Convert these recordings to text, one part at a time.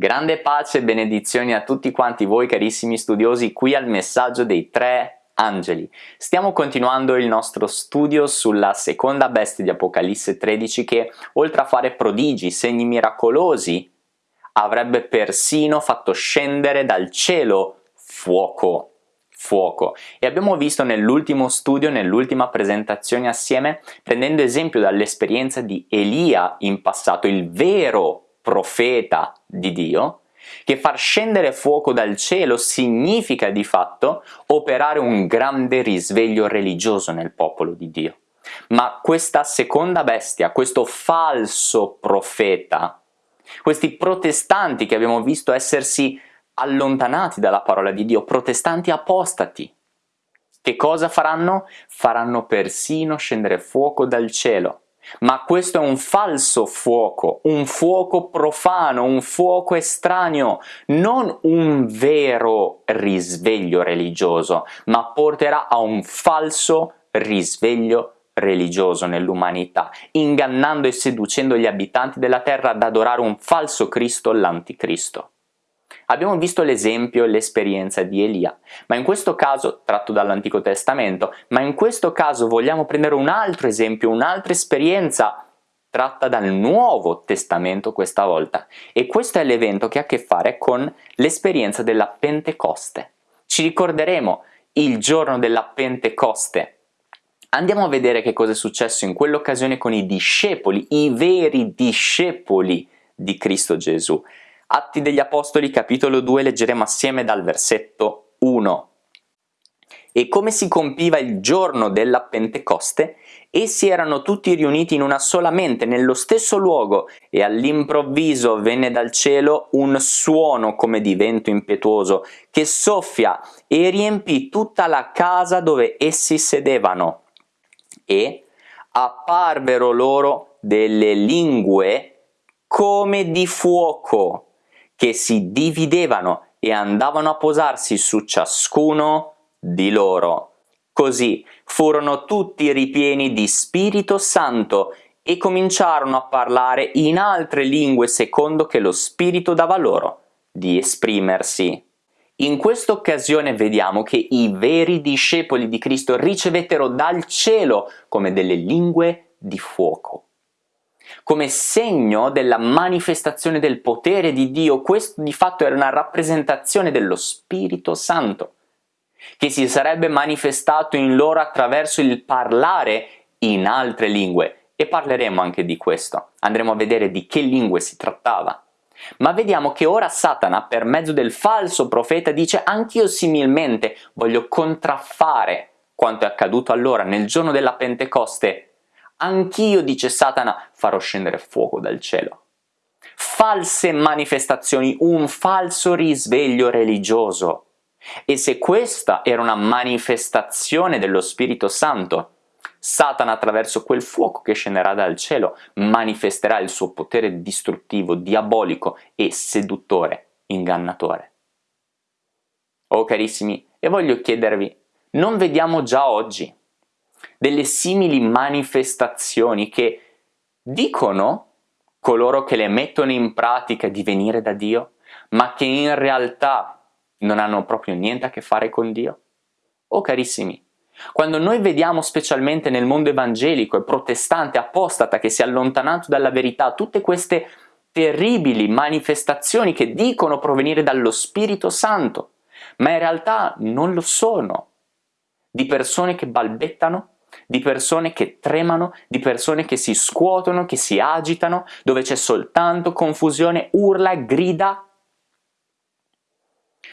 Grande pace e benedizioni a tutti quanti voi carissimi studiosi qui al messaggio dei tre angeli. Stiamo continuando il nostro studio sulla seconda bestia di Apocalisse 13 che oltre a fare prodigi, segni miracolosi, avrebbe persino fatto scendere dal cielo fuoco fuoco e abbiamo visto nell'ultimo studio, nell'ultima presentazione assieme, prendendo esempio dall'esperienza di Elia in passato, il vero profeta di Dio, che far scendere fuoco dal cielo significa di fatto operare un grande risveglio religioso nel popolo di Dio. Ma questa seconda bestia, questo falso profeta, questi protestanti che abbiamo visto essersi allontanati dalla parola di Dio, protestanti apostati, che cosa faranno? Faranno persino scendere fuoco dal cielo ma questo è un falso fuoco, un fuoco profano, un fuoco estraneo, non un vero risveglio religioso, ma porterà a un falso risveglio religioso nell'umanità, ingannando e seducendo gli abitanti della terra ad adorare un falso Cristo, l'anticristo. Abbiamo visto l'esempio e l'esperienza di Elia, ma in questo caso, tratto dall'Antico Testamento, ma in questo caso vogliamo prendere un altro esempio, un'altra esperienza tratta dal Nuovo Testamento questa volta. E questo è l'evento che ha a che fare con l'esperienza della Pentecoste. Ci ricorderemo il giorno della Pentecoste. Andiamo a vedere che cosa è successo in quell'occasione con i discepoli, i veri discepoli di Cristo Gesù. Atti degli Apostoli capitolo 2 leggeremo assieme dal versetto 1. E come si compiva il giorno della Pentecoste, essi erano tutti riuniti in una sola mente, nello stesso luogo, e all'improvviso venne dal cielo un suono come di vento impetuoso, che soffia e riempì tutta la casa dove essi sedevano. E apparvero loro delle lingue come di fuoco, che si dividevano e andavano a posarsi su ciascuno di loro. Così furono tutti ripieni di Spirito Santo e cominciarono a parlare in altre lingue secondo che lo Spirito dava loro di esprimersi. In questa occasione vediamo che i veri discepoli di Cristo ricevettero dal cielo come delle lingue di fuoco come segno della manifestazione del potere di Dio, questo di fatto era una rappresentazione dello Spirito Santo, che si sarebbe manifestato in loro attraverso il parlare in altre lingue, e parleremo anche di questo, andremo a vedere di che lingue si trattava. Ma vediamo che ora Satana, per mezzo del falso profeta, dice anch'io similmente voglio contraffare quanto è accaduto allora nel giorno della Pentecoste Anch'io, dice Satana, farò scendere fuoco dal cielo. False manifestazioni, un falso risveglio religioso. E se questa era una manifestazione dello Spirito Santo, Satana attraverso quel fuoco che scenderà dal cielo manifesterà il suo potere distruttivo, diabolico e seduttore, ingannatore. Oh carissimi, e voglio chiedervi, non vediamo già oggi delle simili manifestazioni che dicono coloro che le mettono in pratica di venire da Dio, ma che in realtà non hanno proprio niente a che fare con Dio? Oh carissimi, quando noi vediamo specialmente nel mondo evangelico e protestante apostata che si è allontanato dalla verità tutte queste terribili manifestazioni che dicono provenire dallo Spirito Santo, ma in realtà non lo sono, di persone che balbettano, di persone che tremano, di persone che si scuotono, che si agitano, dove c'è soltanto confusione, urla, grida,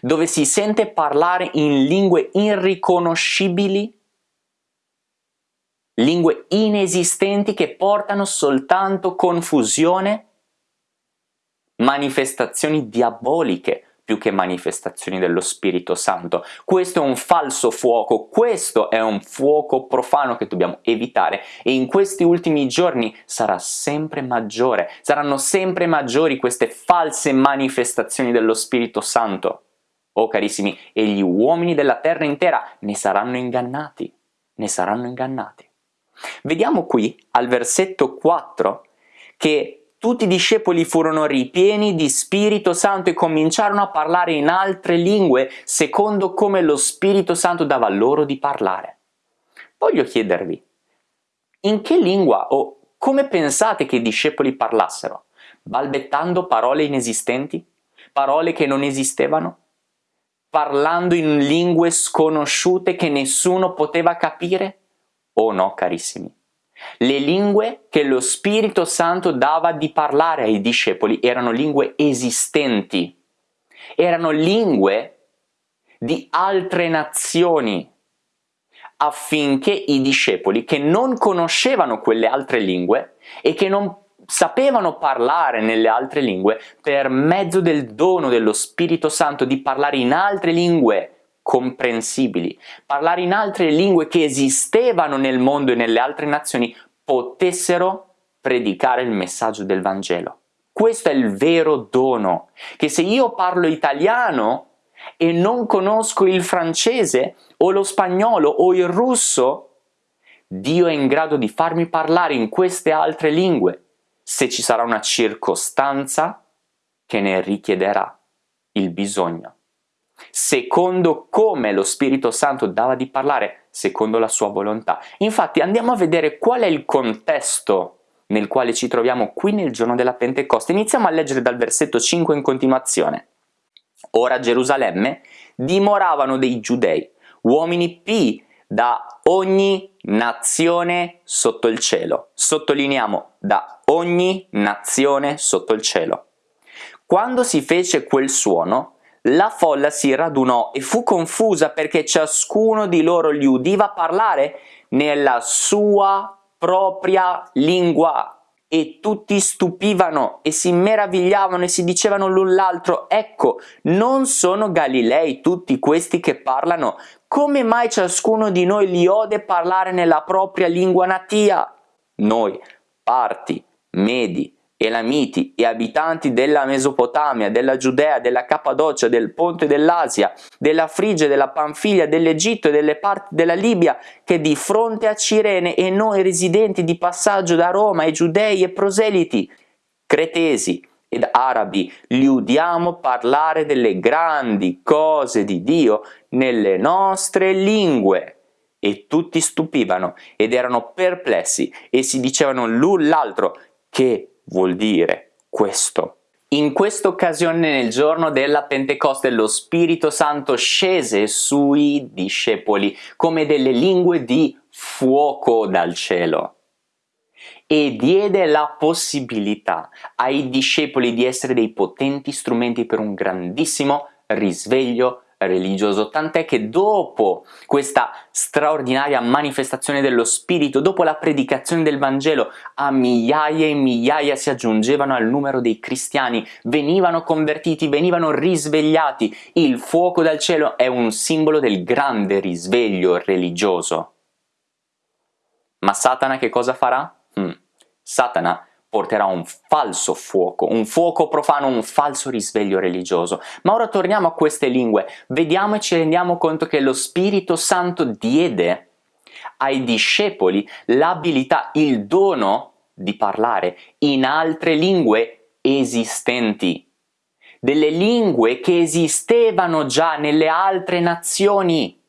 dove si sente parlare in lingue irriconoscibili, lingue inesistenti che portano soltanto confusione, manifestazioni diaboliche, più che manifestazioni dello Spirito Santo. Questo è un falso fuoco, questo è un fuoco profano che dobbiamo evitare e in questi ultimi giorni sarà sempre maggiore, saranno sempre maggiori queste false manifestazioni dello Spirito Santo. Oh carissimi, e gli uomini della terra intera ne saranno ingannati, ne saranno ingannati. Vediamo qui al versetto 4 che tutti i discepoli furono ripieni di Spirito Santo e cominciarono a parlare in altre lingue secondo come lo Spirito Santo dava loro di parlare. Voglio chiedervi, in che lingua o come pensate che i discepoli parlassero? Balbettando parole inesistenti? Parole che non esistevano? Parlando in lingue sconosciute che nessuno poteva capire? Oh no, carissimi. Le lingue che lo Spirito Santo dava di parlare ai discepoli erano lingue esistenti, erano lingue di altre nazioni, affinché i discepoli che non conoscevano quelle altre lingue e che non sapevano parlare nelle altre lingue per mezzo del dono dello Spirito Santo di parlare in altre lingue comprensibili, parlare in altre lingue che esistevano nel mondo e nelle altre nazioni, potessero predicare il messaggio del Vangelo. Questo è il vero dono, che se io parlo italiano e non conosco il francese o lo spagnolo o il russo, Dio è in grado di farmi parlare in queste altre lingue se ci sarà una circostanza che ne richiederà il bisogno secondo come lo Spirito Santo dava di parlare, secondo la sua volontà. Infatti andiamo a vedere qual è il contesto nel quale ci troviamo qui nel giorno della Pentecoste. Iniziamo a leggere dal versetto 5 in continuazione. Ora a Gerusalemme dimoravano dei giudei, uomini pi da ogni nazione sotto il cielo. Sottolineiamo, da ogni nazione sotto il cielo. Quando si fece quel suono, la folla si radunò e fu confusa perché ciascuno di loro gli udiva parlare nella sua propria lingua. E tutti stupivano e si meravigliavano e si dicevano l'un l'altro ecco non sono Galilei tutti questi che parlano? Come mai ciascuno di noi li ode parlare nella propria lingua natia? Noi parti medi Elamiti e abitanti della Mesopotamia, della Giudea, della Cappadocia, del Ponte dell'Asia, della Frigia, della Panfilia, dell'Egitto e delle parti della Libia, che di fronte a Cirene e noi residenti di passaggio da Roma e giudei e proseliti, cretesi ed arabi, li udiamo parlare delle grandi cose di Dio nelle nostre lingue. E tutti stupivano ed erano perplessi e si dicevano l'un l'altro che vuol dire questo. In questa occasione nel giorno della Pentecoste lo Spirito Santo scese sui discepoli come delle lingue di fuoco dal cielo e diede la possibilità ai discepoli di essere dei potenti strumenti per un grandissimo risveglio religioso, tant'è che dopo questa straordinaria manifestazione dello Spirito, dopo la predicazione del Vangelo, a migliaia e migliaia si aggiungevano al numero dei cristiani, venivano convertiti, venivano risvegliati. Il fuoco dal cielo è un simbolo del grande risveglio religioso. Ma Satana che cosa farà? Hmm. Satana porterà un falso fuoco, un fuoco profano, un falso risveglio religioso. Ma ora torniamo a queste lingue, vediamo e ci rendiamo conto che lo Spirito Santo diede ai discepoli l'abilità, il dono di parlare in altre lingue esistenti, delle lingue che esistevano già nelle altre nazioni,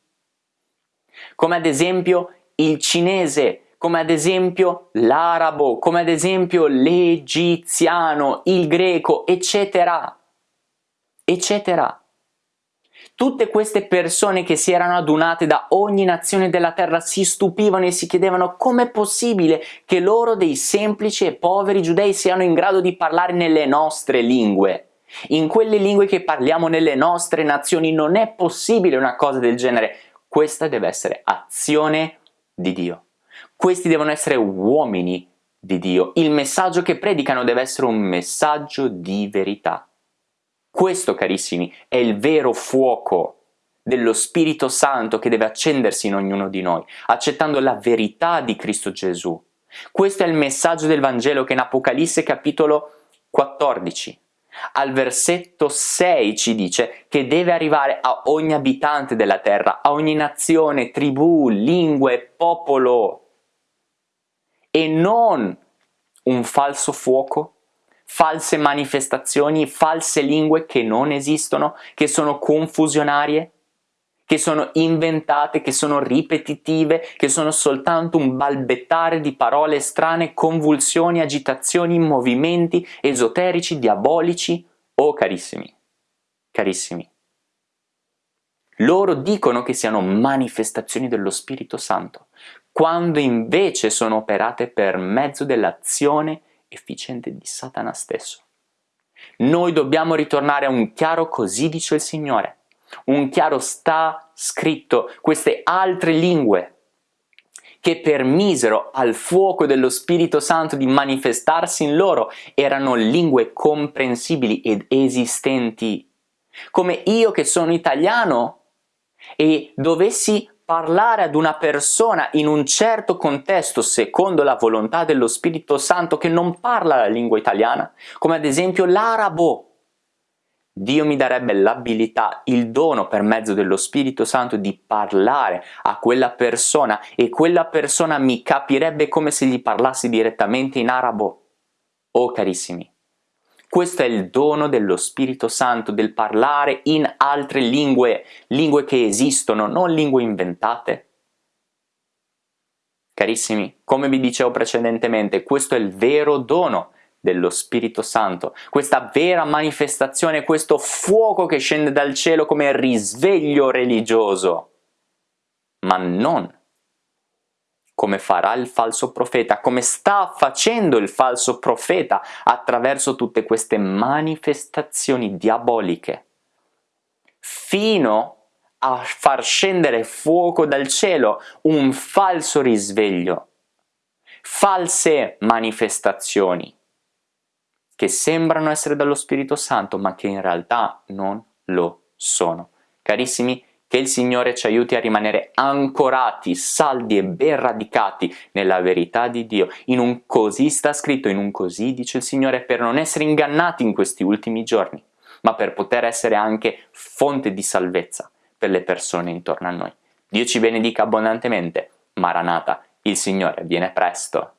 come ad esempio il cinese, come ad esempio l'arabo, come ad esempio l'egiziano, il greco, eccetera, eccetera. Tutte queste persone che si erano adunate da ogni nazione della terra si stupivano e si chiedevano com'è possibile che loro dei semplici e poveri giudei siano in grado di parlare nelle nostre lingue. In quelle lingue che parliamo nelle nostre nazioni non è possibile una cosa del genere. Questa deve essere azione di Dio. Questi devono essere uomini di Dio. Il messaggio che predicano deve essere un messaggio di verità. Questo, carissimi, è il vero fuoco dello Spirito Santo che deve accendersi in ognuno di noi, accettando la verità di Cristo Gesù. Questo è il messaggio del Vangelo che in Apocalisse capitolo 14 al versetto 6 ci dice che deve arrivare a ogni abitante della terra, a ogni nazione, tribù, lingue, popolo e non un falso fuoco, false manifestazioni, false lingue che non esistono, che sono confusionarie, che sono inventate, che sono ripetitive, che sono soltanto un balbettare di parole strane, convulsioni, agitazioni, movimenti esoterici, diabolici. Oh carissimi, carissimi, loro dicono che siano manifestazioni dello Spirito Santo, quando invece sono operate per mezzo dell'azione efficiente di Satana stesso. Noi dobbiamo ritornare a un chiaro così dice il Signore. Un chiaro sta scritto, queste altre lingue che permisero al fuoco dello Spirito Santo di manifestarsi in loro erano lingue comprensibili ed esistenti. Come io che sono italiano e dovessi parlare ad una persona in un certo contesto secondo la volontà dello Spirito Santo che non parla la lingua italiana, come ad esempio l'arabo, Dio mi darebbe l'abilità, il dono per mezzo dello Spirito Santo di parlare a quella persona e quella persona mi capirebbe come se gli parlassi direttamente in arabo. Oh carissimi, questo è il dono dello Spirito Santo, del parlare in altre lingue, lingue che esistono, non lingue inventate. Carissimi, come vi dicevo precedentemente, questo è il vero dono dello Spirito Santo, questa vera manifestazione, questo fuoco che scende dal cielo come risveglio religioso, ma non come farà il falso profeta, come sta facendo il falso profeta attraverso tutte queste manifestazioni diaboliche, fino a far scendere fuoco dal cielo, un falso risveglio, false manifestazioni che sembrano essere dallo Spirito Santo ma che in realtà non lo sono. Carissimi, che il Signore ci aiuti a rimanere ancorati, saldi e ben radicati nella verità di Dio. In un così sta scritto, in un così dice il Signore, per non essere ingannati in questi ultimi giorni, ma per poter essere anche fonte di salvezza per le persone intorno a noi. Dio ci benedica abbondantemente. Maranata, il Signore viene presto.